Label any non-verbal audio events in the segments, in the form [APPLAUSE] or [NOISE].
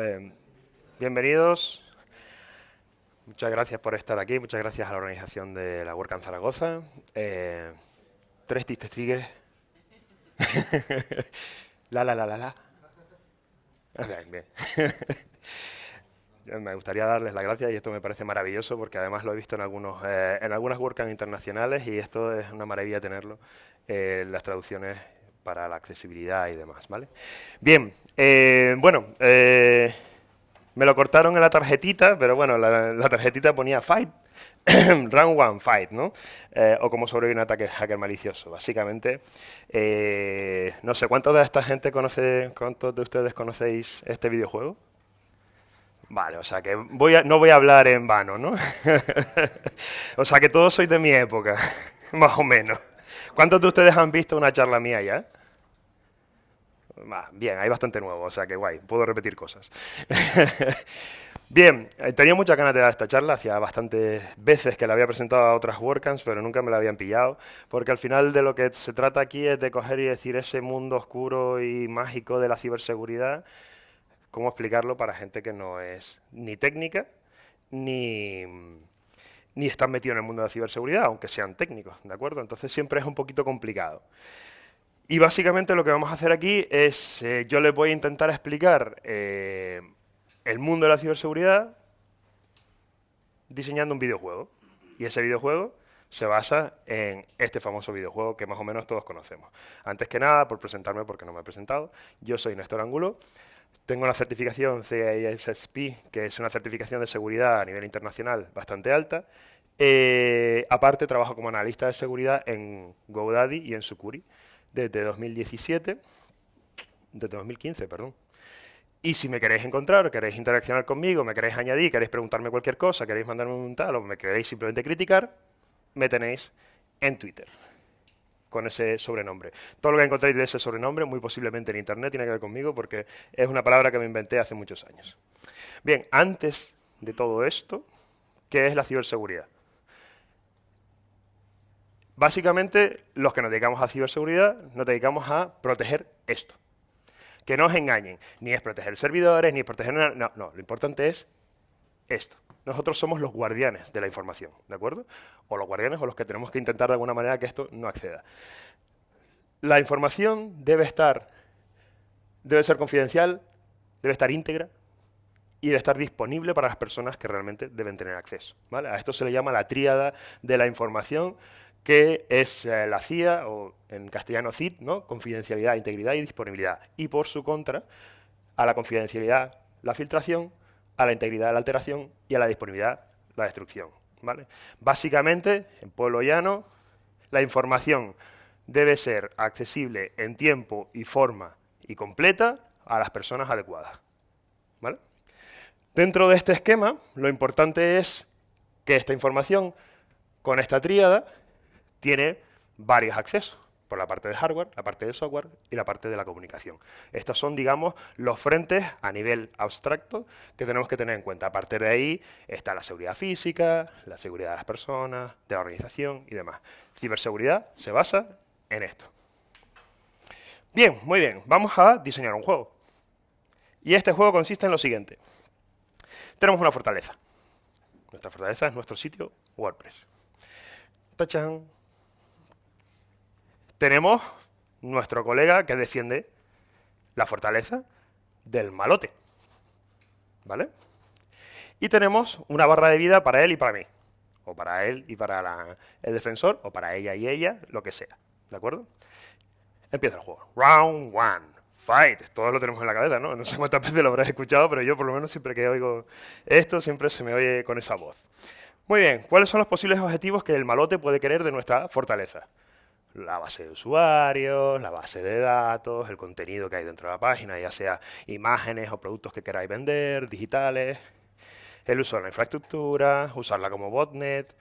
Eh, bienvenidos. Muchas gracias por estar aquí, muchas gracias a la organización de la WordCamp Zaragoza. Eh, tres tigres. [LAUGHS] la, la, la, la, la. Bien, bien. [LAUGHS] me gustaría darles las gracias y esto me parece maravilloso porque además lo he visto en, algunos, eh, en algunas WordCamp internacionales y esto es una maravilla tenerlo, eh, las traducciones para la accesibilidad y demás, ¿vale? Bien, eh, bueno, me lo cortaron en la tarjetita, pero bueno, la, tarjetita ponía fight, [COUGHS] round one fight, ¿no? o como sobrevivir un ataque hacker malicioso. Básicamente, no sé, ¿cuántos de esta gente conoce, cuántos de ustedes conocéis este videojuego? Vale, o sea que voy no voy a hablar en vano, ¿no? [LAUGHS] o sea que todos sois de mi época, [LAUGHS] más o menos. ¿Cuántos de ustedes han visto una charla mía ya? Bien, hay bastante nuevo, o sea que guay, puedo repetir cosas. [LAUGHS] Bien, eh, tenía muchas ganas de dar esta charla, hacía bastantes veces que la había presentado a otras WordCamps, pero nunca me la habían pillado, porque al final de lo que se trata aquí es de coger y decir ese mundo oscuro y mágico de la ciberseguridad, cómo explicarlo para gente que no es ni técnica ni, ni están metidos en el mundo de la ciberseguridad, aunque sean técnicos, ¿de acuerdo? Entonces siempre es un poquito complicado. Y básicamente lo que vamos a hacer aquí es, eh, yo les voy a intentar explicar eh, el mundo de la ciberseguridad diseñando un videojuego. Y ese videojuego se basa en este famoso videojuego que más o menos todos conocemos. Antes que nada, por presentarme, porque no me he presentado, yo soy Néstor Angulo, tengo la certificación CISSP, que es una certificación de seguridad a nivel internacional bastante alta. Eh, aparte, trabajo como analista de seguridad en GoDaddy y en Sucuri desde 2017, desde 2015, perdón. Y si me queréis encontrar, queréis interaccionar conmigo, me queréis añadir, queréis preguntarme cualquier cosa, queréis mandarme un tal o me queréis simplemente criticar, me tenéis en Twitter con ese sobrenombre. Todo lo que encontréis de ese sobrenombre, muy posiblemente en Internet, tiene que ver conmigo porque es una palabra que me inventé hace muchos años. Bien, antes de todo esto, ¿qué es la ciberseguridad? Básicamente, los que nos dedicamos a ciberseguridad, nos dedicamos a proteger esto. Que no os engañen, ni es proteger servidores, ni es proteger... No, no, lo importante es esto. Nosotros somos los guardianes de la información, ¿de acuerdo? O los guardianes o los que tenemos que intentar de alguna manera que esto no acceda. La información debe estar, debe ser confidencial, debe estar íntegra y debe estar disponible para las personas que realmente deben tener acceso. ¿vale? A esto se le llama la tríada de la información, que es eh, la CIA, o en castellano CID, ¿no? confidencialidad, integridad y disponibilidad. Y por su contra, a la confidencialidad, la filtración, a la integridad la alteración y a la disponibilidad la destrucción. ¿vale? Básicamente, en pueblo llano, la información debe ser accesible en tiempo y forma y completa a las personas adecuadas. ¿vale? Dentro de este esquema, lo importante es que esta información, con esta tríada, tiene varios accesos por la parte de hardware, la parte de software y la parte de la comunicación. Estos son, digamos, los frentes a nivel abstracto que tenemos que tener en cuenta. A partir de ahí está la seguridad física, la seguridad de las personas, de la organización y demás. Ciberseguridad se basa en esto. Bien, muy bien, vamos a diseñar un juego. Y este juego consiste en lo siguiente. Tenemos una fortaleza. Nuestra fortaleza es nuestro sitio WordPress. ¡Tachán! Tenemos nuestro colega que defiende la fortaleza del malote. ¿Vale? Y tenemos una barra de vida para él y para mí. O para él y para el defensor, o para ella y ella, lo que sea. ¿De acuerdo? Empieza el juego. Round one. Fight. Todos lo tenemos en la cabeza, ¿no? No sé cuántas veces lo habrás escuchado, pero yo por lo menos siempre que oigo esto, siempre se me oye con esa voz. Muy bien. ¿Cuáles son los posibles objetivos que el malote puede querer de nuestra fortaleza? La base de usuarios, la base de datos, el contenido que hay dentro de la página, ya sea imágenes o productos que queráis vender, digitales, el uso de la infraestructura, usarla como botnet,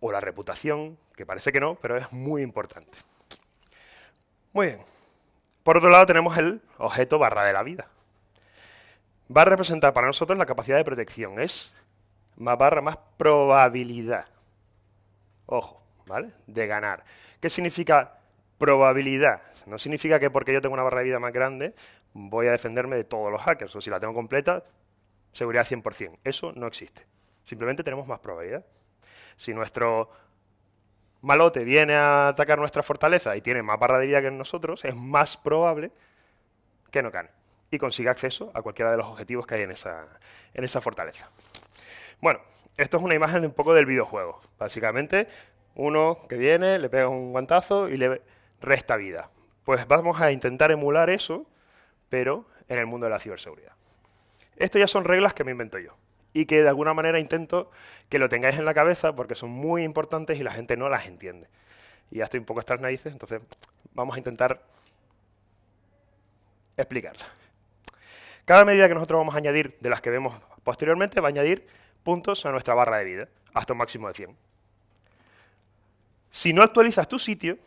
o la reputación, que parece que no, pero es muy importante. Muy bien. Por otro lado tenemos el objeto barra de la vida. Va a representar para nosotros la capacidad de protección, es más barra más probabilidad. Ojo, ¿vale? De ganar. ¿Qué significa probabilidad? No significa que porque yo tengo una barra de vida más grande, voy a defenderme de todos los hackers, o si la tengo completa, seguridad 100%. Eso no existe. Simplemente tenemos más probabilidad. Si nuestro malote viene a atacar nuestra fortaleza y tiene más barra de vida que nosotros, es más probable que no gane y consiga acceso a cualquiera de los objetivos que hay en esa, en esa fortaleza. Bueno, esto es una imagen de un poco del videojuego. Básicamente, uno que viene, le pega un guantazo y le resta vida. Pues vamos a intentar emular eso, pero en el mundo de la ciberseguridad. Esto ya son reglas que me invento yo y que de alguna manera intento que lo tengáis en la cabeza porque son muy importantes y la gente no las entiende. Y ya estoy un poco estas narices, entonces vamos a intentar explicarlas. Cada medida que nosotros vamos a añadir de las que vemos posteriormente va a añadir puntos a nuestra barra de vida, hasta un máximo de 100. Si no actualizas tu sitio,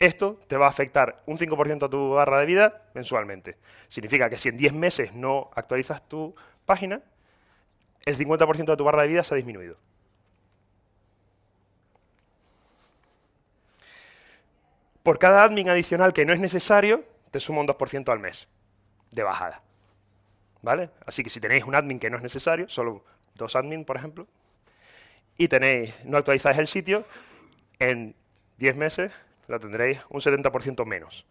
esto te va a afectar un 5% a tu barra de vida mensualmente. Significa que si en 10 meses no actualizas tu página, el 50% de tu barra de vida se ha disminuido. Por cada admin adicional que no es necesario, te suma un 2% al mes de bajada. ¿Vale? Así que si tenéis un admin que no es necesario, solo dos admin, por ejemplo, y tenéis, no actualizáis el sitio, en 10 meses lo tendréis un 70% menos.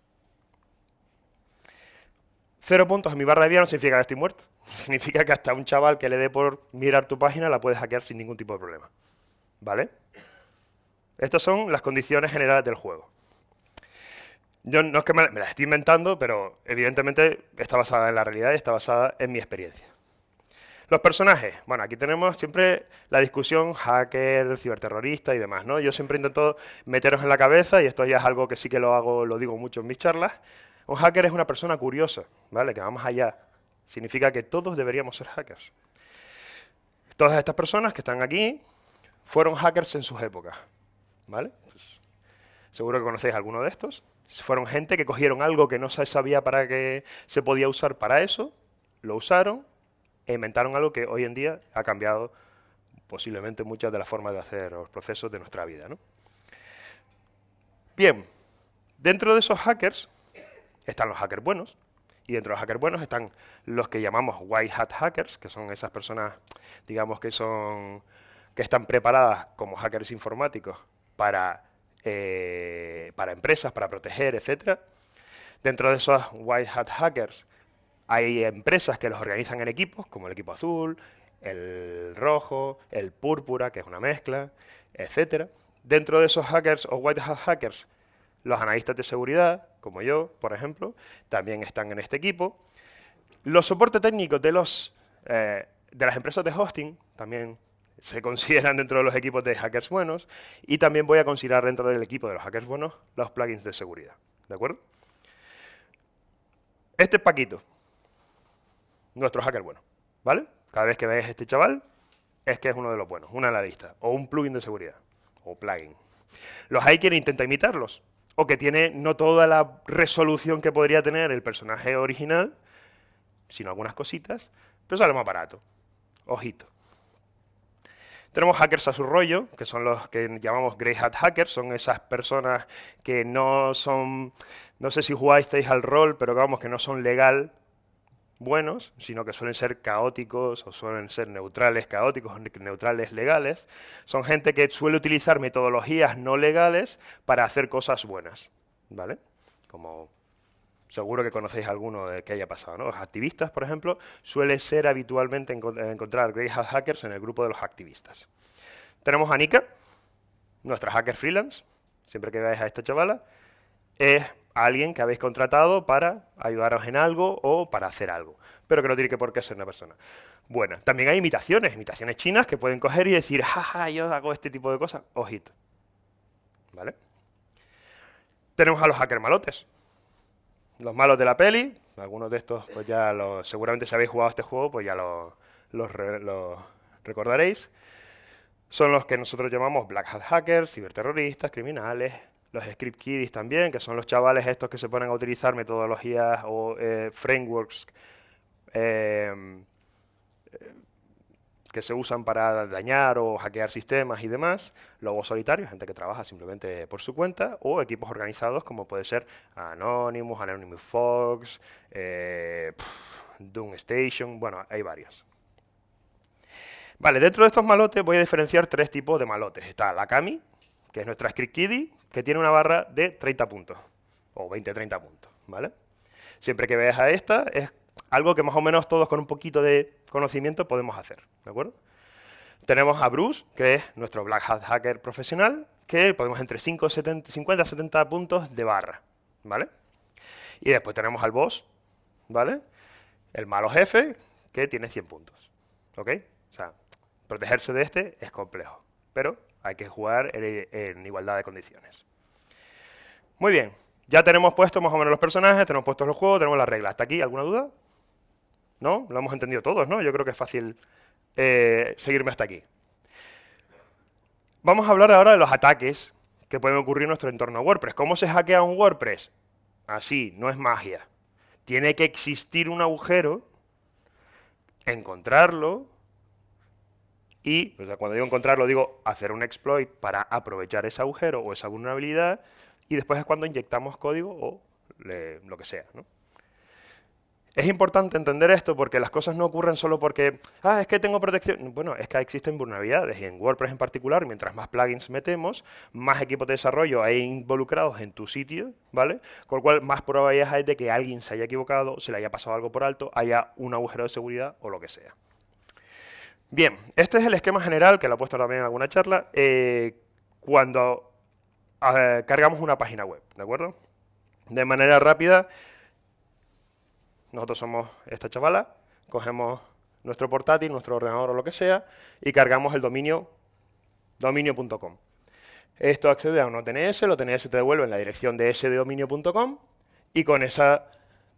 Cero puntos en mi barra de vida no significa que estoy muerto. [LAUGHS] Significa que hasta un chaval que le dé por mirar tu página la puedes hackear sin ningún tipo de problema. ¿Vale? Estas son las condiciones generales del juego. Yo no es que me, las estoy inventando, pero evidentemente está basada en la realidad y está basada en mi experiencia. Los personajes. Bueno, aquí tenemos siempre la discusión hacker, ciberterrorista y demás, ¿no? Yo siempre intento meteros en la cabeza, y esto ya es algo que sí que lo hago, lo digo mucho en mis charlas, un hacker es una persona curiosa, ¿vale? Que vamos allá. Significa que todos deberíamos ser hackers. Todas estas personas que están aquí fueron hackers en sus épocas, ¿vale? Pues, seguro que conocéis alguno de estos. Fueron gente que cogieron algo que no se sabía para qué se podía usar para eso, lo usaron e inventaron algo que hoy en día ha cambiado posiblemente muchas de las formas de hacer los procesos de nuestra vida. ¿no? Bien, dentro de esos hackers están los hackers buenos, y dentro de los hackers buenos están los que llamamos white hat hackers, que son esas personas, digamos, que son que están preparadas como hackers informáticos para, eh, para empresas, para proteger, etc. Dentro de esos white hat hackers hay empresas que los organizan en equipos, como el equipo azul, el rojo, el púrpura, que es una mezcla, etc. Dentro de esos hackers o white hat hackers los analistas de seguridad, como yo, por ejemplo, también están en este equipo. Los soportes técnicos de, eh, de las empresas de hosting también se consideran dentro de los equipos de hackers buenos y también voy a considerar dentro del equipo de los hackers buenos los plugins de seguridad. ¿De acuerdo? Este es Paquito, nuestro hacker bueno. ¿Vale? Cada vez que veáis este chaval, es que es uno de los buenos, una en la lista, o un plugin de seguridad, o plugin. Los hay quien intenta imitarlos, o que tiene no toda la resolución que podría tener el personaje original, sino algunas cositas, pero sale más barato. Ojito. Tenemos hackers a su rollo, que son los que llamamos grey hat hackers, son esas personas que no son, no sé si jugáis al rol, pero vamos, que no son legal buenos, sino que suelen ser caóticos o suelen ser neutrales caóticos, neutrales legales. Son gente que suele utilizar metodologías no legales para hacer cosas buenas, ¿vale? Como seguro que conocéis alguno de que haya pasado, ¿no? Los activistas, por ejemplo, suele ser habitualmente encontrar grey hackers en el grupo de los activistas. Tenemos a Nika, nuestra hacker freelance, siempre que veáis a esta chavala, es alguien que habéis contratado para ayudaros en algo o para hacer algo, pero que no tiene que por qué ser una persona buena. También hay imitaciones, imitaciones chinas que pueden coger y decir, jaja, yo hago este tipo de cosas, ojito. ¿Vale? Tenemos a los hackers malotes. Los malos de la peli, algunos de estos pues ya lo, seguramente si habéis jugado este juego, pues ya los lo recordaréis. Son los que nosotros llamamos black hat hackers, ciberterroristas, criminales, los script kiddies también, que son los chavales estos que se ponen a utilizar metodologías o eh, frameworks eh, que se usan para dañar o hackear sistemas y demás, lobos solitarios, gente que trabaja simplemente por su cuenta, o equipos organizados como puede ser Anonymous, Anonymous Fox, eh, Doom Station, bueno, hay varios. Vale, dentro de estos malotes voy a diferenciar tres tipos de malotes. Está la Kami, que es nuestra script kiddie, que tiene una barra de 30 puntos, o 20-30 puntos, ¿vale? Siempre que veas a esta, es algo que más o menos todos con un poquito de conocimiento podemos hacer, ¿de acuerdo? Tenemos a Bruce, que es nuestro Black Hat Hacker profesional, que podemos entre 5, 70, 50 70 puntos de barra, ¿vale? Y después tenemos al boss, ¿vale? El malo jefe, que tiene 100 puntos, ¿ok? O sea, protegerse de este es complejo, pero hay que jugar en, igualdad de condiciones. Muy bien, ya tenemos puestos más o menos los personajes, tenemos puestos los juegos, tenemos las reglas. ¿Hasta aquí alguna duda? ¿No? Lo hemos entendido todos, ¿no? Yo creo que es fácil eh, seguirme hasta aquí. Vamos a hablar ahora de los ataques que pueden ocurrir en nuestro entorno WordPress. ¿Cómo se hackea un WordPress? Así, no es magia. Tiene que existir un agujero, encontrarlo, y cuando digo encontrarlo, digo hacer un exploit para aprovechar ese agujero o esa vulnerabilidad, y después es cuando inyectamos código o lo que sea. Es importante entender esto porque las cosas no ocurren solo porque, ah, es que tengo protección. Bueno, es que existen vulnerabilidades y en WordPress en particular, mientras más plugins metemos, más equipos de desarrollo hay involucrados en tu sitio, ¿vale? Con lo cual, más probabilidades hay de que alguien se haya equivocado, se le haya pasado algo por alto, haya un agujero de seguridad o lo que sea. Bien, este es el esquema general, que lo he puesto también en alguna charla, eh, cuando cargamos una página web, ¿de acuerdo? De manera rápida, nosotros somos esta chavala, cogemos nuestro portátil, nuestro ordenador o lo que sea, y cargamos el dominio dominio.com. Esto accede a un OTNS, el OTNS te devuelve en la dirección de ese dominio.com, y con esa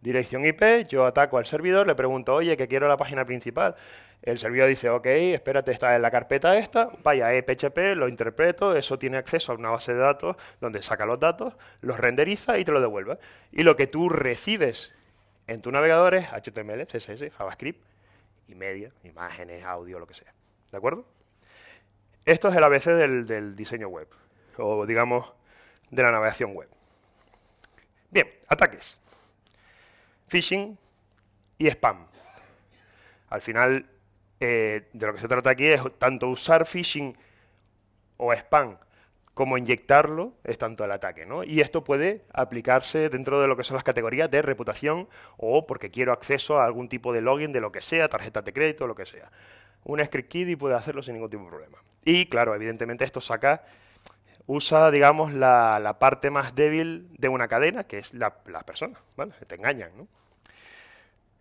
dirección IP, yo ataco al servidor, le pregunto, oye, que quiero la página principal. El servidor dice, ok, espérate, está en la carpeta esta, vaya PHP, lo interpreto, eso tiene acceso a una base de datos donde saca los datos, los renderiza y te lo devuelve. Y lo que tú recibes en tu navegador es HTML, CSS, JavaScript y media, imágenes, audio, lo que sea. ¿De acuerdo? Esto es el ABC del, del diseño web, o digamos, de la navegación web. Bien, ataques phishing y spam. Al final, eh, de lo que se trata aquí es tanto usar phishing o spam como inyectarlo es tanto el ataque. ¿no? Y esto puede aplicarse dentro de lo que son las categorías de reputación o porque quiero acceso a algún tipo de login de lo que sea, tarjeta de crédito, lo que sea. Un script kiddie puede hacerlo sin ningún tipo de problema. Y claro, evidentemente esto saca, usa, digamos, la, parte más débil de una cadena, que es la, las personas, ¿vale? Te engañan, ¿no?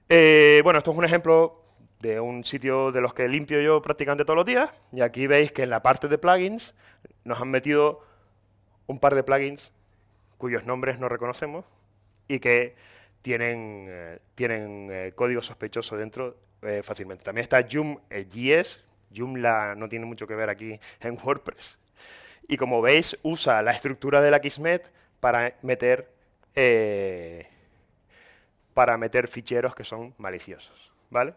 Eh, bueno, esto es un ejemplo de un sitio de los que limpio yo prácticamente todos los días, y aquí veis que en la parte de plugins nos han metido un par de plugins cuyos nombres no reconocemos y que tienen, eh, tienen eh, código sospechoso dentro fácilmente. También está Joom.js, Joomla no tiene mucho que ver aquí en WordPress, y como veis usa la estructura de la Kismet para meter para meter ficheros que son maliciosos. ¿vale?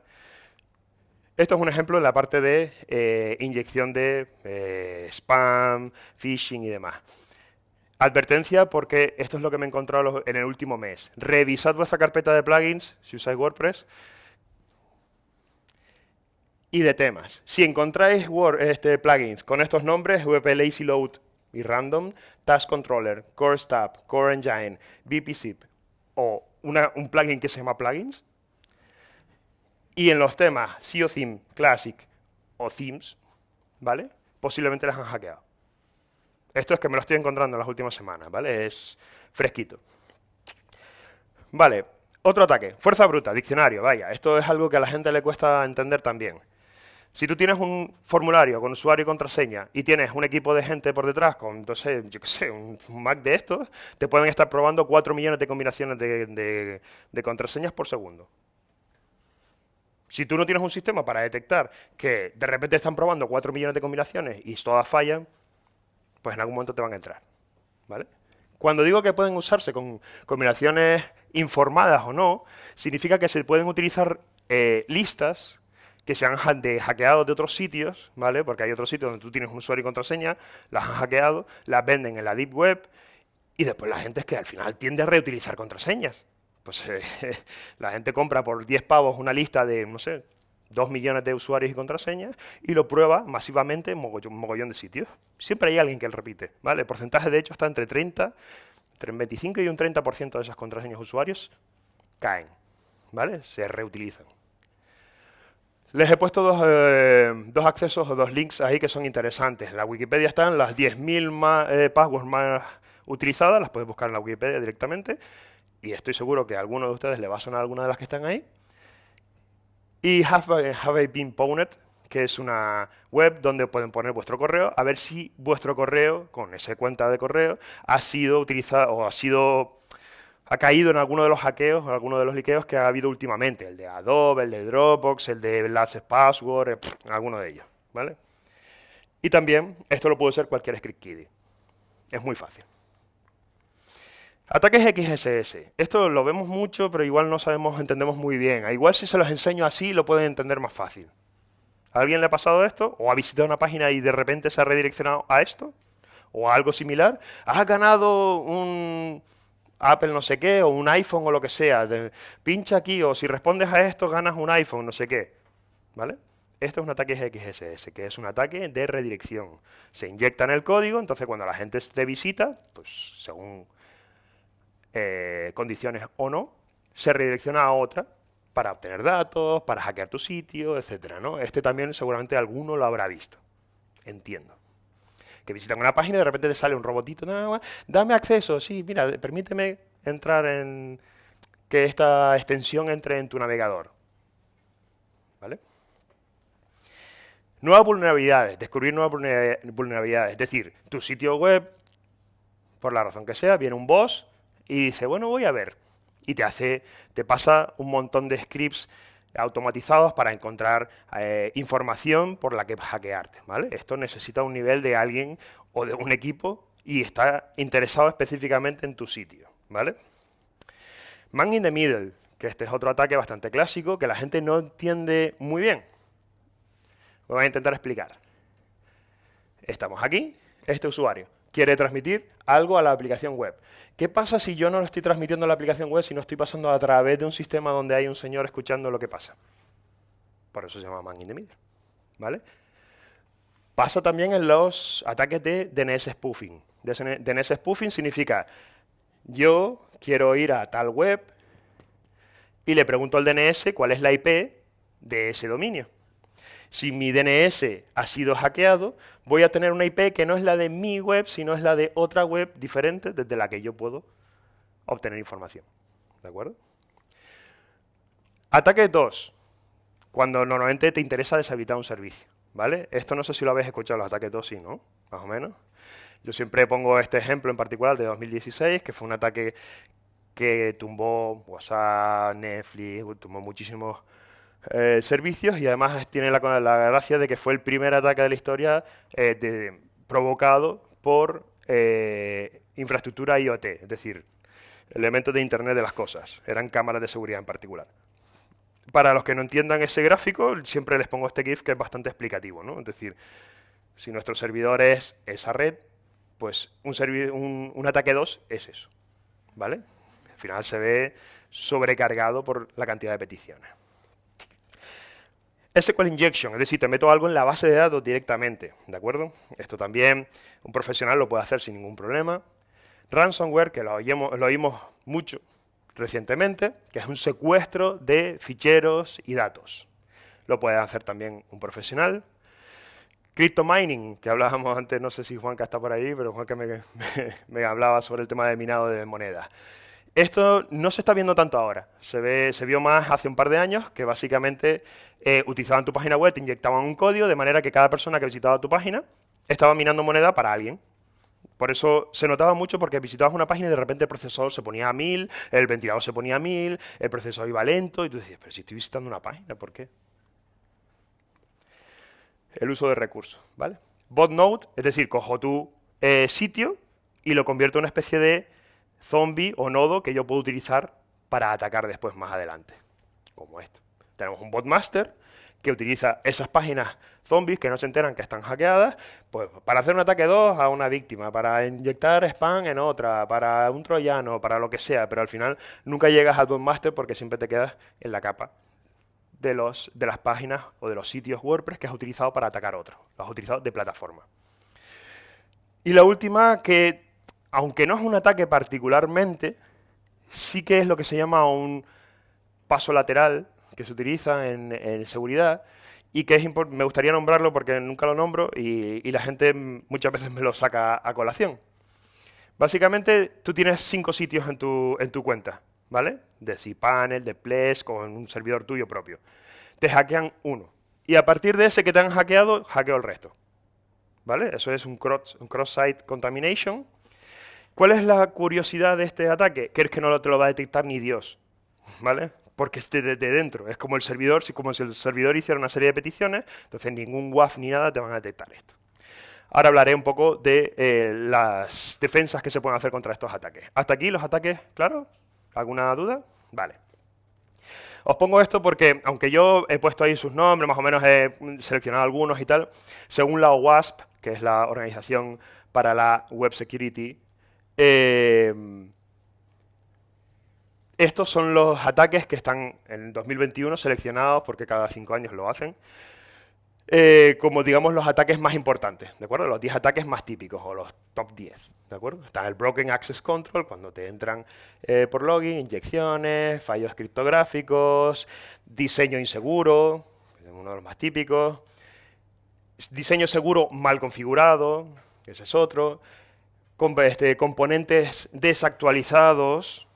Esto es un ejemplo en la parte de eh, inyección de eh, spam, phishing y demás. Advertencia porque esto es lo que me he encontrado en el último mes. Revisad vuestra carpeta de plugins, si usáis WordPress, y de temas. Si encontráis este, plugins con estos nombres, VP Lazy Load y Random, Task Controller, Core Stub, Core Engine, VPZip o un plugin que se llama plugins. Y en los temas SEO Theme, Classic o Themes, ¿vale? Posiblemente las han hackeado. Esto es que me lo estoy encontrando en las últimas semanas, ¿vale? Es fresquito. Vale, otro ataque. Fuerza bruta, diccionario, vaya. Esto es algo que a la gente le cuesta entender también. Si tú tienes un formulario con usuario y contraseña y tienes un equipo de gente por detrás con, entonces, yo qué sé, un Mac de estos, te pueden estar probando 4 millones de combinaciones de, contraseñas por segundo. Si tú no tienes un sistema para detectar que de repente están probando 4 millones de combinaciones y todas fallan, pues en algún momento te van a entrar. ¿Vale? Cuando digo que pueden usarse con combinaciones informadas o no, significa que se pueden utilizar eh, listas que se han hackeado de otros sitios, ¿vale? Porque hay otros sitios donde tú tienes un usuario y contraseña, las han hackeado, las venden en la Deep Web y después la gente es que al final tiende a reutilizar contraseñas. Pues eh, [LAUGHS] la gente compra por 10 pavos una lista de, no sé, 2 millones de usuarios y contraseñas y lo prueba masivamente en mogollón, mogollón de sitios. Siempre hay alguien que lo repite, ¿vale? El porcentaje de hecho está entre 30, entre un 25 y un 30% de esas contraseñas usuarios caen, ¿vale? Se reutilizan. Les he puesto dos, eh, dos, accesos o dos links ahí que son interesantes. En la Wikipedia están las 10.000 eh, passwords más utilizadas, las puedes buscar en la Wikipedia directamente, y estoy seguro que a alguno de ustedes le va a sonar alguna de las que están ahí. Y Have, have I Been Pwned, que es una web donde pueden poner vuestro correo, a ver si vuestro correo, con esa cuenta de correo, ha sido utilizado o ha sido ha caído en alguno de los hackeos, en alguno de los liqueos que ha habido últimamente, el de Adobe, el de Dropbox, el de LastPassword, eh, alguno de ellos, ¿vale? Y también, esto lo puede ser cualquier script. Es muy fácil. Ataques XSS. Esto lo vemos mucho, pero igual no sabemos, entendemos muy bien. A igual si se los enseño así, lo pueden entender más fácil. ¿A alguien le ha pasado esto? ¿O ha visitado una página y de repente se ha redireccionado a esto? ¿O a algo similar? ¿Ha ganado un, Apple no sé qué, o un iPhone o lo que sea. pincha aquí, o si respondes a esto, ganas un iPhone, no sé qué. ¿Vale? Esto es un ataque XSS, que es un ataque de redirección. Se inyecta en el código, entonces cuando la gente te visita, pues según eh, condiciones o no, se redirecciona a otra para obtener datos, para hackear tu sitio, etcétera, ¿no? Este también seguramente alguno lo habrá visto. Entiendo que visitan una página y de repente te sale un robotito, dame acceso, sí, mira, permíteme entrar en que esta extensión entre en tu navegador. ¿Vale? Nuevas vulnerabilidades, descubrir nuevas vulnerabilidades, es decir, tu sitio web, por la razón que sea, viene un boss y dice, bueno, voy a ver, y te hace, te pasa un montón de scripts automatizados para encontrar eh, información por la que hackearte. ¿vale? Esto necesita un nivel de alguien o de un equipo y está interesado específicamente en tu sitio. ¿vale? Man in the middle, que este es otro ataque bastante clásico que la gente no entiende muy bien. voy a intentar explicar. Estamos aquí, este usuario quiere transmitir algo a la aplicación web. ¿Qué pasa si yo no lo estoy transmitiendo a la aplicación web, si no estoy pasando a través de un sistema donde hay un señor escuchando lo que pasa? Por eso se llama man in the middle. ¿Vale? Pasa también en los ataques de DNS spoofing. DNS spoofing significa, yo quiero ir a tal web y le pregunto al DNS cuál es la IP de ese dominio si mi DNS ha sido hackeado, voy a tener una IP que no es la de mi web, sino es la de otra web diferente desde la que yo puedo obtener información. ¿De acuerdo? Ataque 2. Cuando normalmente te interesa deshabilitar un servicio. ¿Vale? Esto no sé si lo habéis escuchado, los ataques 2 sí, ¿no? Más o menos. Yo siempre pongo este ejemplo en particular de 2016, que fue un ataque que tumbó WhatsApp, Netflix, tumbó muchísimos eh, servicios y además tiene la, gracia de que fue el primer ataque de la historia eh, provocado por eh, infraestructura IoT, es decir, elementos de Internet de las cosas, eran cámaras de seguridad en particular. Para los que no entiendan ese gráfico, siempre les pongo este GIF que es bastante explicativo, ¿no? Es decir, si nuestro servidor es esa red, pues un, un ataque 2 es eso, ¿vale? Al final se ve sobrecargado por la cantidad de peticiones. SQL Injection, es decir, te meto algo en la base de datos directamente, ¿de acuerdo? Esto también un profesional lo puede hacer sin ningún problema. Ransomware, que lo oímos, mucho recientemente, que es un secuestro de ficheros y datos. Lo puede hacer también un profesional. Crypto mining, que hablábamos antes, no sé si Juanca está por ahí, pero Juanca me, [LAUGHS] me hablaba sobre el tema de minado de monedas. Esto no se está viendo tanto ahora, se, ve, se vio más hace un par de años, que básicamente eh, utilizaban tu página web, te inyectaban un código, de manera que cada persona que visitaba tu página estaba minando moneda para alguien. Por eso se notaba mucho porque visitabas una página y de repente el procesador se ponía a 1000, el ventilador se ponía a 1000, el procesador iba lento, y tú decías, pero si estoy visitando una página, ¿por qué? El uso de recursos, ¿vale? Botnode, es decir, cojo tu eh, sitio y lo convierto en una especie de zombie o nodo que yo puedo utilizar para atacar después más adelante, como esto. Tenemos un botmaster que utiliza esas páginas zombies que no se enteran que están hackeadas, pues para hacer un ataque 2 a una víctima, para inyectar spam en otra, para un troyano, para lo que sea, pero al final nunca llegas a tu master porque siempre te quedas en la capa de, los, de las páginas o de los sitios WordPress que has utilizado para atacar otros, los has utilizado de plataforma. Y la última, que aunque no es un ataque particularmente, sí que es lo que se llama un paso lateral que se utiliza en, seguridad y que es me gustaría nombrarlo porque nunca lo nombro y, la gente muchas veces me lo saca a colación. Básicamente, tú tienes cinco sitios en tu, en tu cuenta, ¿vale? De cPanel, de Ples, con un servidor tuyo propio. Te hackean uno. Y a partir de ese que te han hackeado, hackeo el resto. ¿Vale? Eso es un cross-site cross contamination. ¿Cuál es la curiosidad de este ataque? Que es que no te lo va a detectar ni Dios. ¿Vale? porque esté de, dentro. Es como el servidor, si como si el servidor hiciera una serie de peticiones, entonces ningún WAF ni nada te van a detectar esto. Ahora hablaré un poco de eh, las defensas que se pueden hacer contra estos ataques. ¿Hasta aquí los ataques, claro? ¿Alguna duda? Vale. Os pongo esto porque, aunque yo he puesto ahí sus nombres, más o menos he seleccionado algunos y tal, según la OWASP, que es la Organización para la Web Security, eh, estos son los ataques que están en 2021 seleccionados, porque cada cinco años lo hacen, eh, como digamos los ataques más importantes, ¿de acuerdo? Los 10 ataques más típicos, o los top 10, ¿de acuerdo? Está el Broken Access Control, cuando te entran eh, por login, inyecciones, fallos criptográficos, diseño inseguro, es uno de los más típicos, diseño seguro mal configurado, ese es otro, este, componentes desactualizados,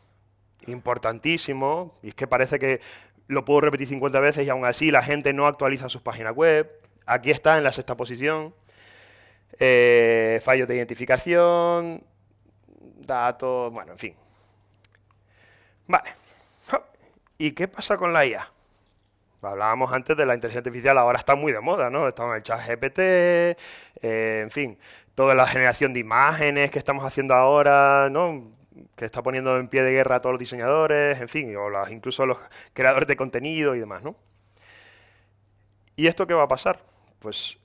importantísimo, y es que parece que lo puedo repetir 50 veces y aún así la gente no actualiza sus páginas web. Aquí está en la sexta posición. Eh, fallos de identificación, datos, bueno, en fin. Vale. ¿Y qué pasa con la IA? Hablábamos antes de la inteligencia artificial, ahora está muy de moda, ¿no? Está en el chat GPT, eh, en fin, toda la generación de imágenes que estamos haciendo ahora, ¿no? que está poniendo en pie de guerra a todos los diseñadores, en fin, o las, incluso los creadores de contenido y demás, ¿no? ¿Y esto qué va a pasar? Pues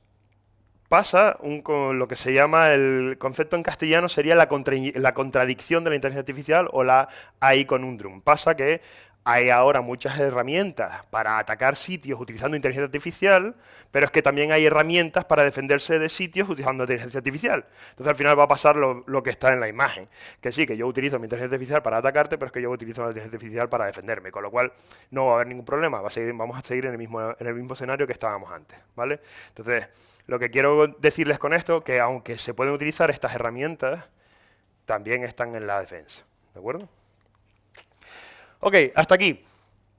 pasa un, lo que se llama el concepto en castellano sería la, la contradicción de la inteligencia artificial o la AI conundrum. Pasa que hay ahora muchas herramientas para atacar sitios utilizando inteligencia artificial, pero es que también hay herramientas para defenderse de sitios utilizando inteligencia artificial. Entonces al final va a pasar lo, que está en la imagen, que sí, que yo utilizo mi inteligencia artificial para atacarte, pero es que yo utilizo la inteligencia artificial para defenderme, con lo cual no va a haber ningún problema, va a seguir, vamos a seguir en el, mismo, en el mismo escenario que estábamos antes. ¿vale? Entonces, lo que quiero decirles con esto, que aunque se pueden utilizar estas herramientas, también están en la defensa. ¿De acuerdo? Ok, hasta aquí.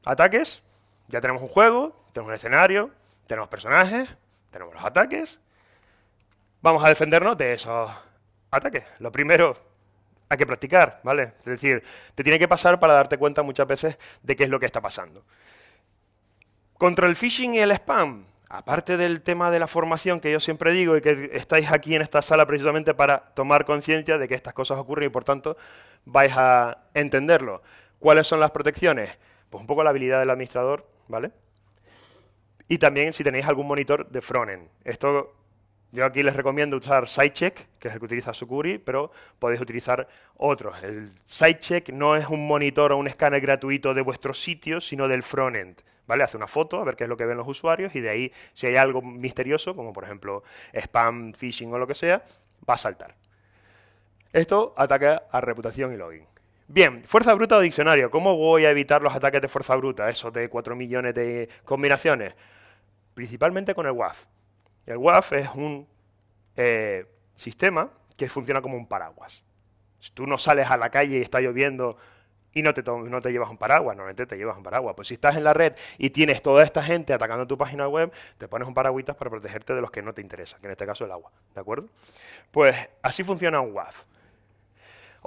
Ataques. Ya tenemos un juego, tenemos un escenario, tenemos personajes, tenemos los ataques. Vamos a defendernos de esos ataques. Lo primero, hay que practicar, ¿vale? Es decir, te tiene que pasar para darte cuenta muchas veces de qué es lo que está pasando. Contra el phishing y el spam, aparte del tema de la formación que yo siempre digo y que estáis aquí en esta sala precisamente para tomar conciencia de que estas cosas ocurren y por tanto vais a entenderlo. ¿Cuáles son las protecciones? Pues un poco la habilidad del administrador, ¿vale? Y también si tenéis algún monitor de frontend. Esto yo aquí les recomiendo usar SideCheck, que es el que utiliza Sucuri, pero podéis utilizar otros. El SideCheck no es un monitor o un escáner gratuito de vuestro sitio, sino del frontend. ¿Vale? Hace una foto, a ver qué es lo que ven los usuarios, y de ahí, si hay algo misterioso, como por ejemplo spam, phishing o lo que sea, va a saltar. Esto ataca a reputación y login. Bien, fuerza bruta o diccionario. ¿Cómo voy a evitar los ataques de fuerza bruta? Eso de 4 millones de combinaciones. Principalmente con el WAF. El WAF es un eh, sistema que funciona como un paraguas. Si tú no sales a la calle y está lloviendo y no te, no te llevas un paraguas, normalmente te llevas un paraguas. Pues si estás en la red y tienes toda esta gente atacando tu página web, te pones un paraguitas para protegerte de los que no te interesan, que en este caso el agua, ¿de acuerdo? Pues así funciona un WAF.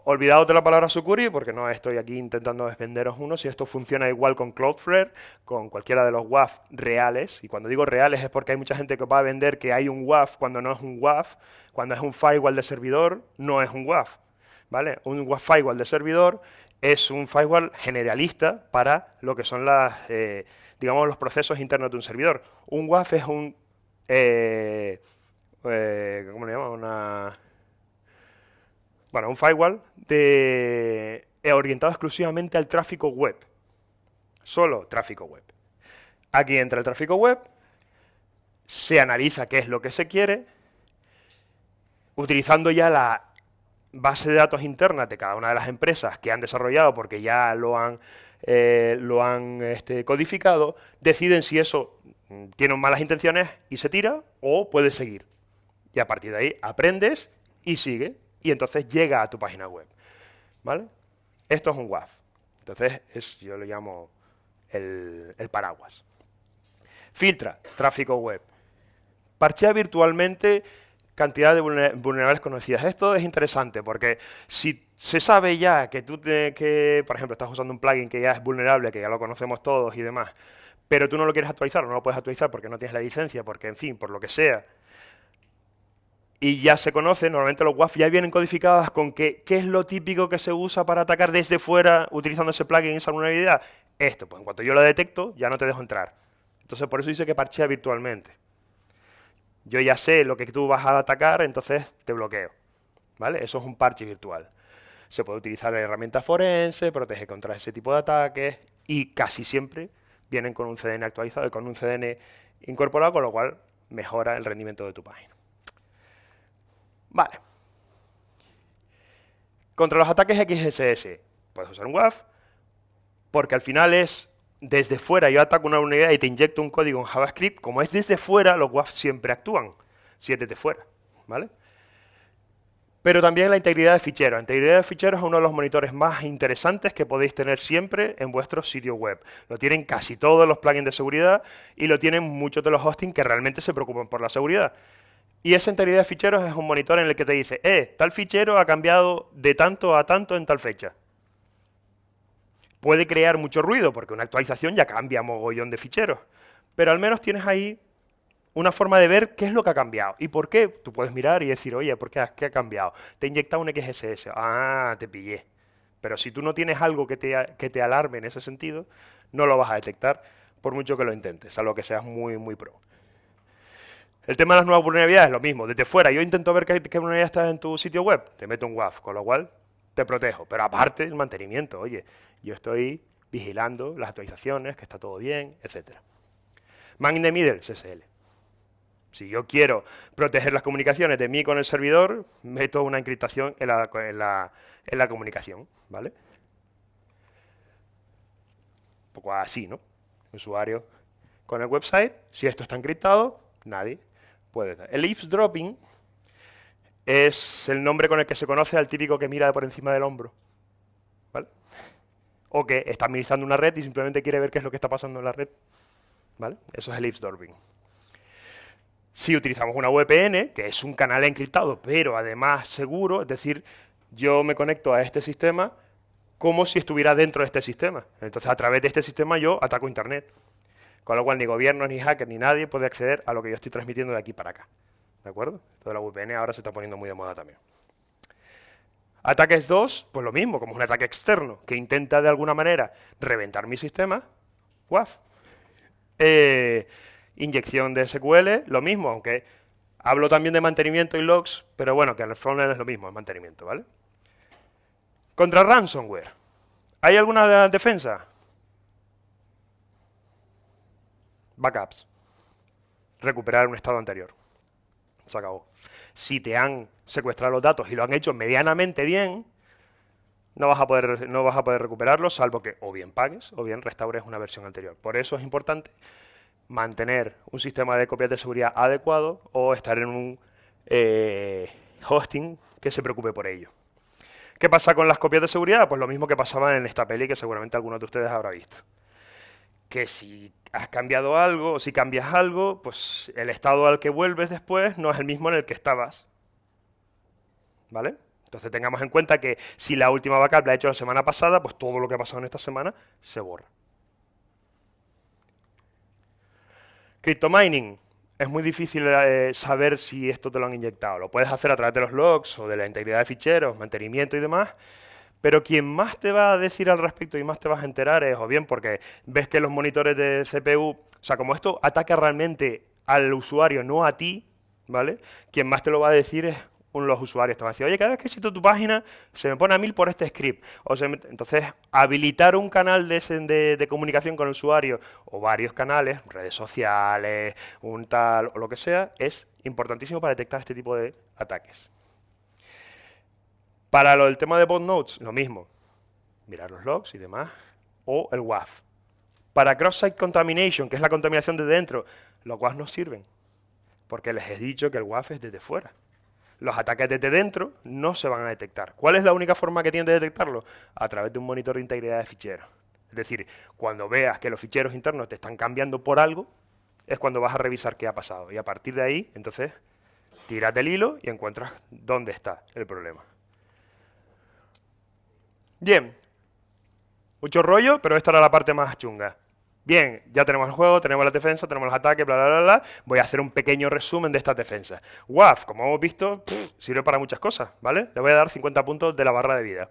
Olvidaos de la palabra Sucuri, porque no estoy aquí intentando venderos uno, si esto funciona igual con Cloudflare, con cualquiera de los WAF reales, y cuando digo reales es porque hay mucha gente que va a vender que hay un WAF cuando no es un WAF, cuando es un firewall de servidor, no es un WAF. ¿vale? Un firewall de servidor es un firewall generalista para lo que son las, eh, digamos, los procesos internos de un servidor. Un WAF es un, eh, eh, ¿cómo le llaman? Una, bueno, un firewall de, orientado exclusivamente al tráfico web. Solo tráfico web. Aquí entra el tráfico web, se analiza qué es lo que se quiere, utilizando ya la base de datos interna de cada una de las empresas que han desarrollado porque ya lo han, eh, lo han este, codificado, deciden si eso mm, tiene malas intenciones y se tira o puede seguir. Y a partir de ahí aprendes y sigue y entonces llega a tu página web. ¿Vale? Esto es un WAF. Entonces es, yo lo llamo el, el paraguas. Filtra tráfico web. Parchea virtualmente cantidad de vulnerables conocidas. Esto es interesante porque si se sabe ya que tú, que, por ejemplo, estás usando un plugin que ya es vulnerable, que ya lo conocemos todos y demás, pero tú no lo quieres actualizar, no lo puedes actualizar porque no tienes la licencia, porque, en fin, por lo que sea, y ya se conoce, normalmente los WAF ya vienen codificadas con que, qué es lo típico que se usa para atacar desde fuera utilizando ese plugin, esa vulnerabilidad. Esto, pues en cuanto yo lo detecto, ya no te dejo entrar. Entonces, por eso dice que parchea virtualmente yo ya sé lo que tú vas a atacar, entonces te bloqueo. ¿Vale? Eso es un parche virtual. Se puede utilizar de herramienta forense, protege contra ese tipo de ataques y casi siempre vienen con un CDN actualizado y con un CDN incorporado, con lo cual mejora el rendimiento de tu página. Vale. Contra los ataques XSS, puedes usar un WAF, porque al final es desde fuera yo ataco una unidad y te inyecto un código en JavaScript, como es desde fuera, los WAF siempre actúan, si es desde fuera, ¿vale? Pero también la integridad de ficheros. La integridad de ficheros es uno de los monitores más interesantes que podéis tener siempre en vuestro sitio web. Lo tienen casi todos los plugins de seguridad y lo tienen muchos de los hosting que realmente se preocupan por la seguridad. Y esa integridad de ficheros es un monitor en el que te dice, eh, tal fichero ha cambiado de tanto a tanto en tal fecha puede crear mucho ruido, porque una actualización ya cambia mogollón de ficheros, pero al menos tienes ahí una forma de ver qué es lo que ha cambiado. ¿Y por qué? Tú puedes mirar y decir, oye, ¿por qué, ha cambiado? Te he inyectado un XSS. Ah, te pillé. Pero si tú no tienes algo que te, que te alarme en ese sentido, no lo vas a detectar, por mucho que lo intentes, salvo que seas muy, muy pro. El tema de las nuevas vulnerabilidades es lo mismo. Desde fuera, yo intento ver qué, vulnerabilidad está en tu sitio web, te meto un WAF, con lo cual te protejo. Pero aparte, el mantenimiento, oye, yo estoy vigilando las actualizaciones, que está todo bien, etc. Man in the middle, SSL. Si yo quiero proteger las comunicaciones de mí con el servidor, meto una encriptación en la, comunicación, ¿vale? Un poco así, ¿no? Usuario con el website, si esto está encriptado, nadie puede... El eavesdropping es el nombre con el que se conoce al típico que mira por encima del hombro o que está administrando una red y simplemente quiere ver qué es lo que está pasando en la red. ¿Vale? Eso es el eavesdropping. Si utilizamos una VPN, que es un canal encriptado, pero además seguro, es decir, yo me conecto a este sistema como si estuviera dentro de este sistema. Entonces, a través de este sistema yo ataco Internet. Con lo cual, ni gobiernos, ni hackers, ni nadie puede acceder a lo que yo estoy transmitiendo de aquí para acá. ¿De acuerdo? Toda la VPN ahora se está poniendo muy de moda también. Ataques 2, pues lo mismo, como un ataque externo que intenta de alguna manera reventar mi sistema, WAF. Eh, inyección de SQL, lo mismo, aunque hablo también de mantenimiento y logs, pero bueno, que en el frontend es lo mismo, es mantenimiento, ¿vale? Contra ransomware, ¿hay alguna defensa? Backups. Recuperar un estado anterior. Se acabó si te han secuestrado los datos y lo han hecho medianamente bien, no vas a poder, no vas a poder recuperarlos, salvo que o bien pagues o bien restaures una versión anterior. Por eso es importante mantener un sistema de copias de seguridad adecuado o estar en un eh, hosting que se preocupe por ello. ¿Qué pasa con las copias de seguridad? Pues lo mismo que pasaba en esta peli que seguramente alguno de ustedes habrá visto. Que si has cambiado algo, o si cambias algo, pues el estado al que vuelves después no es el mismo en el que estabas. ¿Vale? Entonces tengamos en cuenta que si la última backup la he hecho la semana pasada, pues todo lo que ha pasado en esta semana se borra. Cryptomining. es muy difícil eh, saber si esto te lo han inyectado. Lo puedes hacer a través de los logs o de la integridad de ficheros, mantenimiento y demás, pero quien más te va a decir al respecto y más te vas a enterar es, o bien porque ves que los monitores de CPU, o sea, como esto ataca realmente al usuario, no a ti, ¿vale? Quien más te lo va a decir es uno de los usuarios. Te va a decir, oye, cada vez que visito tu página se me pone a mil por este script. Entonces, habilitar un canal de, comunicación con el usuario o varios canales, redes sociales, un tal o lo que sea, es importantísimo para detectar este tipo de ataques. Para lo del tema de bot nodes, lo mismo. Mirar los logs y demás. O el WAF. Para cross-site contamination, que es la contaminación de dentro, los WAF no sirven. Porque les he dicho que el WAF es desde fuera. Los ataques desde dentro no se van a detectar. ¿Cuál es la única forma que tienen de detectarlo? A través de un monitor de integridad de ficheros. Es decir, cuando veas que los ficheros internos te están cambiando por algo, es cuando vas a revisar qué ha pasado. Y a partir de ahí, entonces, tiras del hilo y encuentras dónde está el problema. Bien, mucho rollo, pero esta era la parte más chunga. Bien, ya tenemos el juego, tenemos la defensa, tenemos los ataques, bla, bla, bla, bla. Voy a hacer un pequeño resumen de esta defensa. WAF, como hemos visto, sirve para muchas cosas, ¿vale? Le voy a dar 50 puntos de la barra de vida.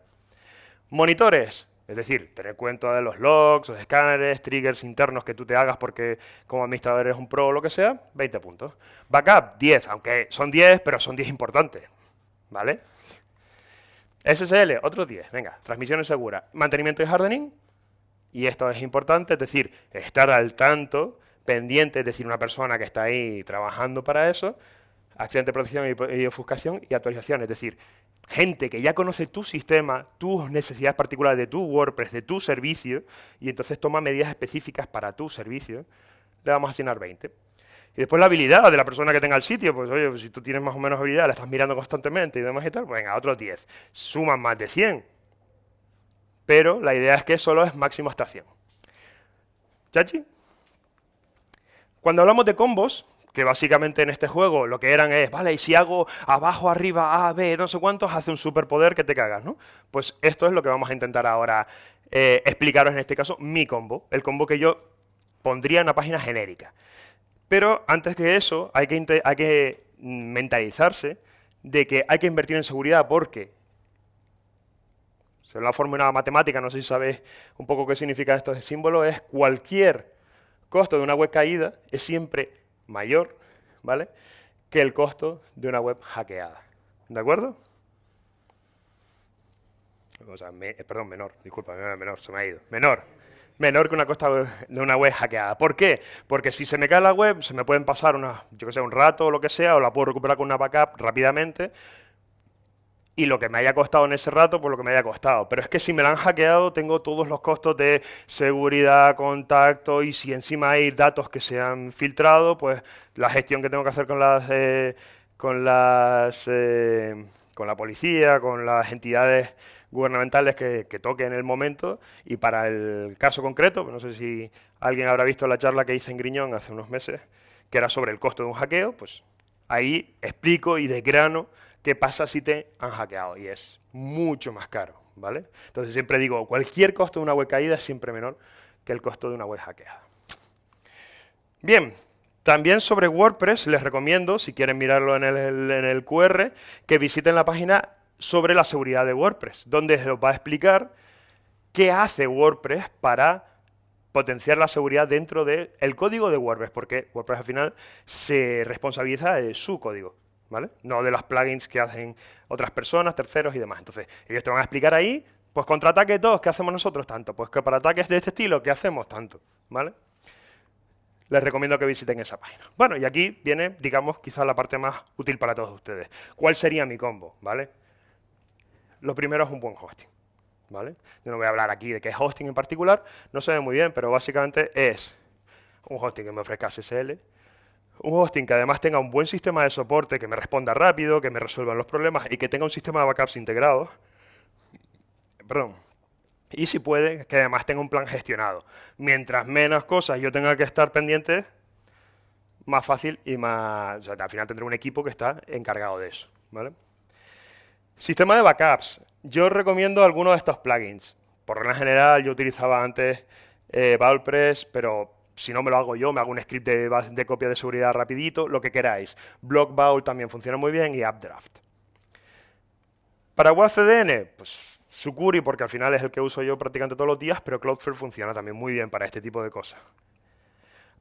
Monitores, es decir, tener cuenta de los logs, los escáneres, triggers internos que tú te hagas porque como administrador eres un pro o lo que sea, 20 puntos. Backup, 10, aunque son 10, pero son 10 importantes, ¿vale? SSL, otros 10, venga, transmisiones seguras. Mantenimiento y hardening, y esto es importante, es decir, estar al tanto, pendiente, es decir, una persona que está ahí trabajando para eso, accidente de protección y, ofuscación y actualización, es decir, gente que ya conoce tu sistema, tus necesidades particulares de tu WordPress, de tu servicio, y entonces toma medidas específicas para tu servicio, le vamos a asignar 20. Y después la habilidad de la persona que tenga el sitio, pues oye, pues si tú tienes más o menos habilidad, la estás mirando constantemente y demás y tal, pues venga, otros 10. Suman más de 100. Pero la idea es que solo es máximo hasta 100. ¿Chachi? Cuando hablamos de combos, que básicamente en este juego lo que eran es, vale, y si hago abajo, arriba, A, B, no sé cuántos, hace un superpoder que te cagas, ¿no? Pues esto es lo que vamos a intentar ahora eh, explicaros en este caso, mi combo, el combo que yo pondría en una página genérica. Pero antes que eso, hay que, mentalizarse de que hay que invertir en seguridad porque, según la fórmula matemática, no sé si sabéis un poco qué significa esto de símbolo, es cualquier costo de una web caída es siempre mayor, ¿vale?, que el costo de una web hackeada. ¿De acuerdo? O sea, perdón, menor, disculpa, menor, se me ha ido. Menor, menor que una costa de una web hackeada. ¿Por qué? Porque si se me cae la web, se me pueden pasar una, yo que sé, un rato o lo que sea, o la puedo recuperar con una backup rápidamente, y lo que me haya costado en ese rato, pues lo que me haya costado. Pero es que si me la han hackeado, tengo todos los costos de seguridad, contacto, y si encima hay datos que se han filtrado, pues la gestión que tengo que hacer con las... Eh, con las... Eh, con la policía, con las entidades gubernamentales que, toque en el momento y para el caso concreto, no sé si alguien habrá visto la charla que hice en Griñón hace unos meses, que era sobre el costo de un hackeo, pues ahí explico y desgrano qué pasa si te han hackeado y es mucho más caro, ¿vale? Entonces siempre digo, cualquier costo de una web caída es siempre menor que el costo de una web hackeada. Bien, también sobre WordPress les recomiendo, si quieren mirarlo en el, en el QR, que visiten la página sobre la seguridad de WordPress, donde se os va a explicar qué hace WordPress para potenciar la seguridad dentro del código de WordPress, porque WordPress al final se responsabiliza de su código, ¿vale? No de los plugins que hacen otras personas, terceros y demás. Entonces, ellos te van a explicar ahí, pues contra ataques 2, ¿qué hacemos nosotros? Tanto. Pues que para ataques de este estilo, ¿qué hacemos? Tanto, ¿vale? Les recomiendo que visiten esa página. Bueno, y aquí viene, digamos, quizás la parte más útil para todos ustedes. ¿Cuál sería mi combo? ¿Vale? Lo primero es un buen hosting. ¿vale? Yo no voy a hablar aquí de qué hosting en particular, no se ve muy bien, pero básicamente es un hosting que me ofrezca SSL, un hosting que además tenga un buen sistema de soporte, que me responda rápido, que me resuelva los problemas y que tenga un sistema de backups integrados. Perdón. Y si puede, que además tenga un plan gestionado. Mientras menos cosas yo tenga que estar pendiente, más fácil y más... O sea, al final tendré un equipo que está encargado de eso. ¿vale? Sistema de backups. Yo recomiendo algunos de estos plugins. Por regla general, yo utilizaba antes eh, pero si no me lo hago yo, me hago un script de, copia de seguridad rapidito, lo que queráis. Block Bowl también funciona muy bien y AppDraft. Para WebCDN, pues Sucuri, porque al final es el que uso yo prácticamente todos los días, pero Cloudflare funciona también muy bien para este tipo de cosas.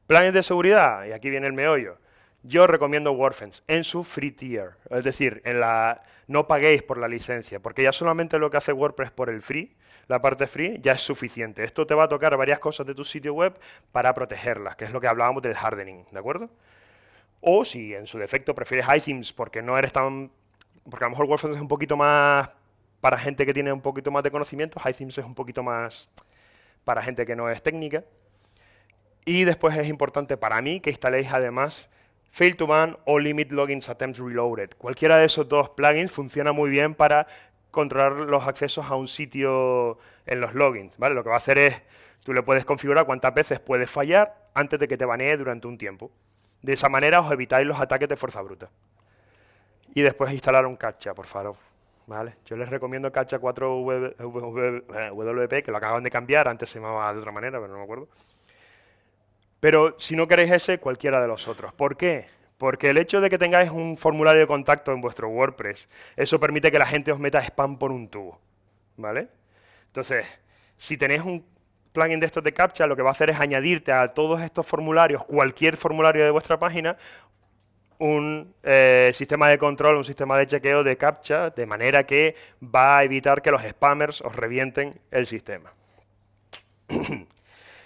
Planes de seguridad, y aquí viene el meollo. Yo recomiendo WordFence en su free tier, es decir, en la, no paguéis por la licencia, porque ya solamente lo que hace WordPress por el free, la parte free, ya es suficiente. Esto te va a tocar varias cosas de tu sitio web para protegerlas, que es lo que hablábamos del hardening, ¿de acuerdo? O si en su defecto prefieres iThemes porque no eres tan porque a lo mejor WordPress es un poquito más para gente que tiene un poquito más de conocimiento, HiThemes es un poquito más para gente que no es técnica. Y después es importante para mí que instaléis además Fail to Ban o Limit Logins Attempts Reloaded. Cualquiera de esos dos plugins funciona muy bien para controlar los accesos a un sitio en los logins. ¿vale? Lo que va a hacer es, tú le puedes configurar cuántas veces puedes fallar antes de que te banee durante un tiempo. De esa manera os evitáis los ataques de fuerza bruta y después instalar un CAPTCHA, por favor. ¿Vale? Yo les recomiendo CAPTCHA 4 WP, que lo acaban de cambiar, antes se llamaba de otra manera, pero no me acuerdo. Pero si no queréis ese, cualquiera de los otros. ¿Por qué? Porque el hecho de que tengáis un formulario de contacto en vuestro WordPress, eso permite que la gente os meta spam por un tubo. ¿Vale? Entonces, si tenéis un plugin de estos de CAPTCHA, lo que va a hacer es añadirte a todos estos formularios, cualquier formulario de vuestra página, un eh, sistema de control, un sistema de chequeo de captcha, de manera que va a evitar que los spammers os revienten el sistema. [COUGHS]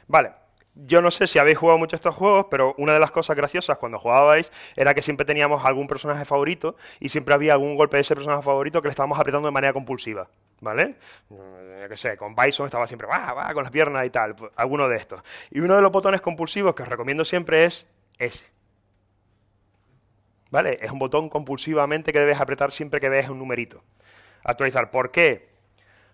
vale, yo no sé si habéis jugado mucho estos juegos, pero una de las cosas graciosas cuando jugabais era que siempre teníamos algún personaje favorito y siempre había algún golpe de ese personaje favorito que le estábamos apretando de manera compulsiva, ¿vale? Yo qué sé, con Bison estaba siempre, va, va, con las piernas y tal, pues, alguno de estos. Y uno de los botones compulsivos que os recomiendo siempre es ese. ¿vale? Es un botón compulsivamente que debes apretar siempre que veas un numerito. Actualizar. ¿Por qué?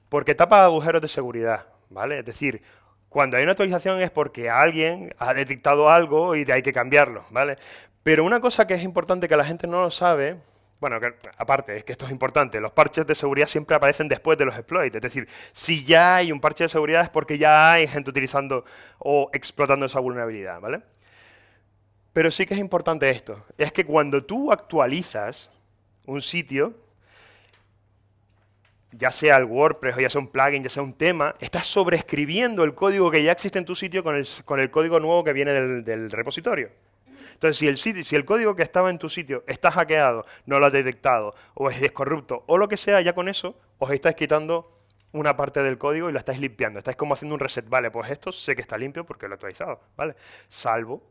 Porque tapa agujeros de seguridad, ¿vale? Es decir, cuando hay una actualización es porque alguien ha detectado algo y hay que cambiarlo, ¿vale? Pero una cosa que es importante que la gente no lo sabe, bueno, aparte, es que esto es importante, los parches de seguridad siempre aparecen después de los exploits, es decir, si ya hay un parche de seguridad es porque ya hay gente utilizando o explotando esa vulnerabilidad, ¿vale? Pero sí que es importante esto, es que cuando tú actualizas un sitio, ya sea el WordPress o ya sea un plugin, ya sea un tema, estás sobreescribiendo el código que ya existe en tu sitio con el, código nuevo que viene del, repositorio. Entonces, si el, sitio, si el código que estaba en tu sitio está hackeado, no lo has detectado, o es corrupto, o lo que sea, ya con eso os estáis quitando una parte del código y lo estáis limpiando. Estáis como haciendo un reset. Vale, pues esto sé que está limpio porque lo he actualizado, ¿vale? Salvo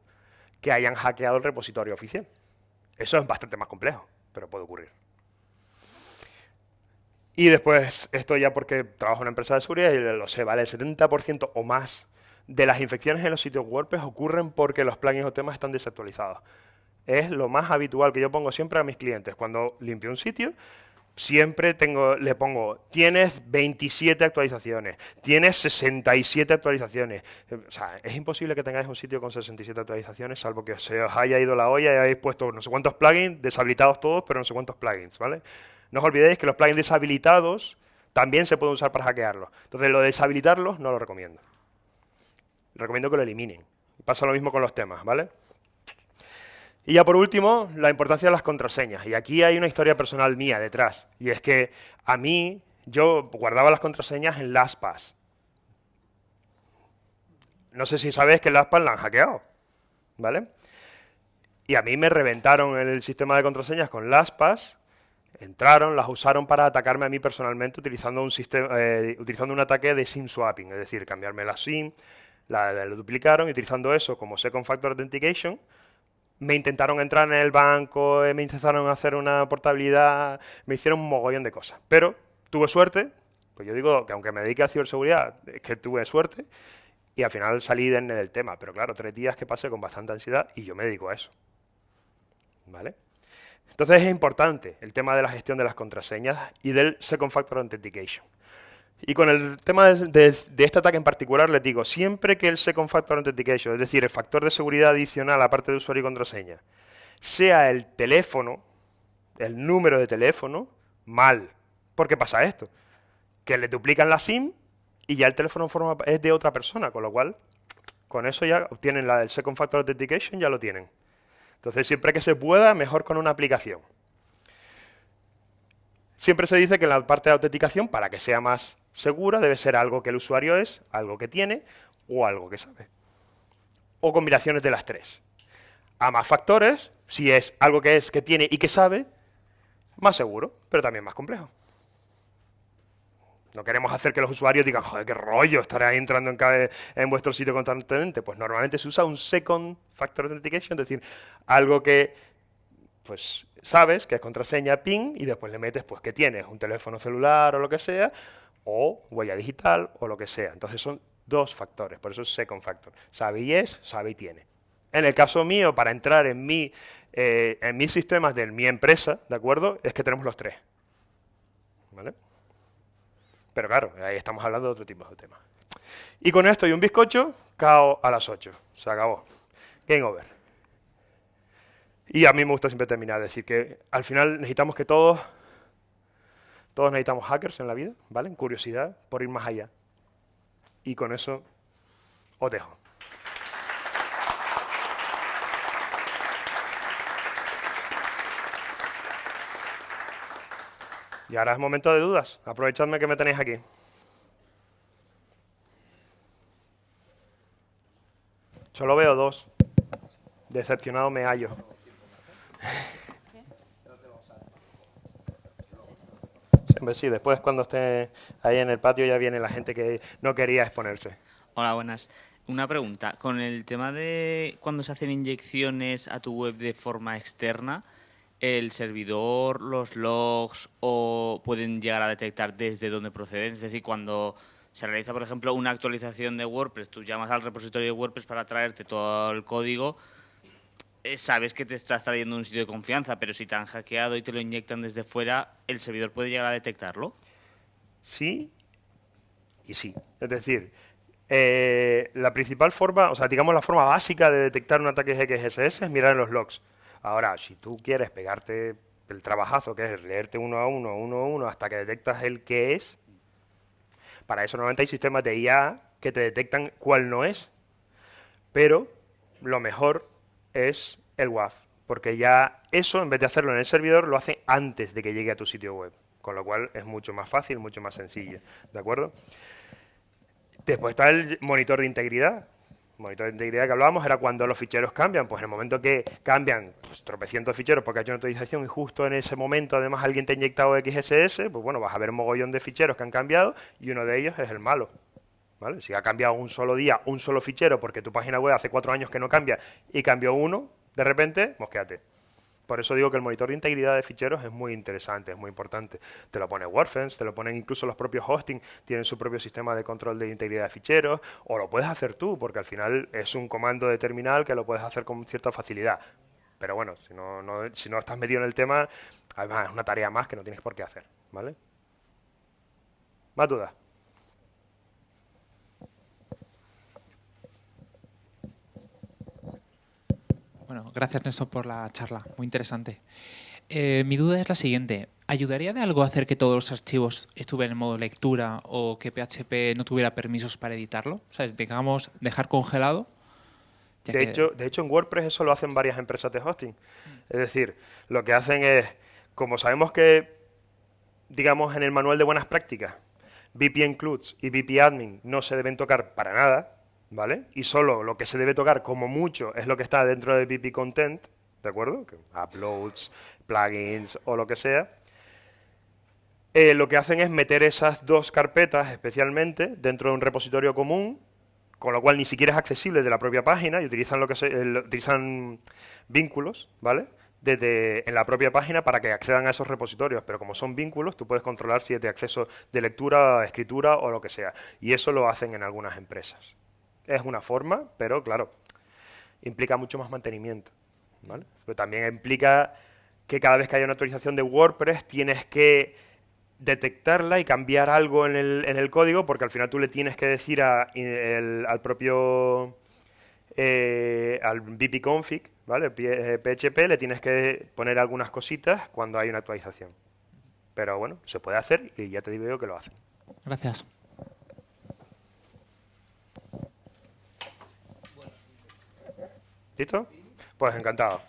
que hayan hackeado el repositorio oficial. Eso es bastante más complejo, pero puede ocurrir. Y después, esto ya porque trabajo en una empresa de seguridad y lo sé, ¿vale? El 70% o más de las infecciones en los sitios WordPress ocurren porque los plugins o temas están desactualizados. Es lo más habitual que yo pongo siempre a mis clientes. Cuando limpio un sitio, siempre tengo, le pongo, tienes 27 actualizaciones, tienes 67 actualizaciones. O sea, es imposible que tengáis un sitio con 67 actualizaciones, salvo que se os haya ido la olla y hayáis puesto no sé cuántos plugins, deshabilitados todos, pero no sé cuántos plugins, ¿vale? No os olvidéis que los plugins deshabilitados también se pueden usar para hackearlos. Entonces, lo de deshabilitarlos no lo recomiendo. Recomiendo que lo eliminen. Pasa lo mismo con los temas, ¿vale? Y ya por último, la importancia de las contraseñas. Y aquí hay una historia personal mía detrás. Y es que a mí, yo guardaba las contraseñas en LastPass. No sé si sabes que LastPass la han hackeado. ¿Vale? Y a mí me reventaron el sistema de contraseñas con LastPass. Entraron, las usaron para atacarme a mí personalmente utilizando un, sistema, eh, utilizando un ataque de SIM swapping. Es decir, cambiarme la SIM, la, duplicaron y utilizando eso como Second Factor Authentication me intentaron entrar en el banco, eh, me intentaron hacer una portabilidad, me hicieron un mogollón de cosas. Pero tuve suerte, pues yo digo que aunque me dedique a ciberseguridad, es que tuve suerte, y al final salí del tema. Pero claro, tres días que pasé con bastante ansiedad y yo me dedico a eso. ¿Vale? Entonces es importante el tema de la gestión de las contraseñas y del Second Factor Authentication. Y con el tema de, este ataque en particular, les digo, siempre que el Second Factor Authentication, es decir, el factor de seguridad adicional aparte de usuario y contraseña, sea el teléfono, el número de teléfono, mal. ¿Por qué pasa esto? Que le duplican la SIM y ya el teléfono forma, es de otra persona, con lo cual Con eso ya obtienen la, el Second Factor Authentication, ya lo tienen. Entonces, siempre que se pueda, mejor con una aplicación. Siempre se dice que en la parte de autenticación, para que sea más segura, debe ser algo que el usuario es, algo que tiene o algo que sabe. O combinaciones de las tres. A más factores, si es algo que es, que tiene y que sabe, más seguro, pero también más complejo. No queremos hacer que los usuarios digan, joder, qué rollo, estaré ahí entrando en, en vuestro sitio constantemente. Pues normalmente se usa un Second Factor Authentication, es decir, algo que pues sabes que es contraseña PIN y después le metes pues que tienes un teléfono celular o lo que sea, o huella digital o lo que sea. Entonces son dos factores, por eso es second factor. Sabe y es, sabe y tiene. En el caso mío, para entrar en, mi, eh, en mis sistemas de mi empresa, ¿de acuerdo? Es que tenemos los tres. ¿Vale? Pero claro, ahí estamos hablando de otro tipo de temas. Y con esto y un bizcocho, cao a las 8. Se acabó. Game over. Y a mí me gusta siempre terminar, decir que al final necesitamos que todos, todos necesitamos hackers en la vida, ¿vale? En curiosidad, por ir más allá. Y con eso os dejo. Y ahora es momento de dudas. Aprovechadme que me tenéis aquí. Solo veo dos. Decepcionado me hallo. Sí, después cuando esté ahí en el patio ya viene la gente que no quería exponerse. Hola, buenas. Una pregunta. Con el tema de cuando se hacen inyecciones a tu web de forma externa, el servidor, los logs o pueden llegar a detectar desde dónde proceden. Es decir, cuando se realiza, por ejemplo, una actualización de WordPress, tú llamas al repositorio de WordPress para traerte todo el código, eh, sabes que te estás trayendo un sitio de confianza, pero si te han hackeado y te lo inyectan desde fuera, ¿el servidor puede llegar a detectarlo? Sí y sí. Es decir, eh, la principal forma, o sea, digamos la forma básica de detectar un ataque GXS es mirar en los logs. Ahora, si tú quieres pegarte el trabajazo, que es leerte uno a uno, uno a uno, hasta que detectas el que es, para eso normalmente hay sistemas de IA que te detectan cuál no es. Pero lo mejor es el WAF, porque ya eso, en vez de hacerlo en el servidor, lo hace antes de que llegue a tu sitio web, con lo cual es mucho más fácil, mucho más sencillo, ¿de acuerdo? Después está el monitor de integridad, monitor de integridad que hablábamos era cuando los ficheros cambian. Pues en el momento que cambian pues, tropecientos ficheros porque ha hecho una actualización y justo en ese momento además alguien te ha inyectado XSS, pues bueno, vas a ver un mogollón de ficheros que han cambiado y uno de ellos es el malo. ¿vale? Si ha cambiado un solo día, un solo fichero, porque tu página web hace cuatro años que no cambia y cambió uno, de repente, mosqueate. Por eso digo que el monitor de integridad de ficheros es muy interesante, es muy importante. Te lo pone WordFence, te lo ponen incluso los propios hosting, tienen su propio sistema de control de integridad de ficheros, o lo puedes hacer tú, porque al final es un comando de terminal que lo puedes hacer con cierta facilidad. Pero bueno, si no, estás metido en el tema, además es una tarea más que no tienes por qué hacer, ¿vale? ¿Más dudas? Bueno, gracias Néstor por la charla, muy interesante. Eh, mi duda es la siguiente. ¿Ayudaría de algo hacer que todos los archivos estuvieran en modo lectura o que PHP no tuviera permisos para editarlo? ¿Sabes? Digamos, dejar congelado. De, hecho, de hecho, en WordPress eso lo hacen varias empresas de hosting. Es decir, lo que hacen es, como sabemos que, digamos, en el manual de buenas prácticas, VP Includes y VP Admin no se deben tocar para nada, ¿vale? Y solo lo que se debe tocar como mucho es lo que está dentro de PP Content, ¿de acuerdo? uploads, plugins o lo que sea. Eh, lo que hacen es meter esas dos carpetas especialmente dentro de un repositorio común, con lo cual ni siquiera es accesible de la propia página y utilizan lo que se, utilizan vínculos, ¿vale? Desde en la propia página para que accedan a esos repositorios, pero como son vínculos, tú puedes controlar si es de acceso de lectura, escritura o lo que sea. Y eso lo hacen en algunas empresas es una forma, pero claro, implica mucho más mantenimiento. Pero también implica que cada vez que haya una actualización de WordPress tienes que detectarla y cambiar algo en el, en el código, porque al final tú le tienes que decir al propio eh, al config, ¿vale? PHP, eh, le tienes que poner algunas cositas cuando hay una actualización. Pero bueno, se puede hacer y ya te digo que lo hacen. Gracias. ¿Listo? Pues encantado.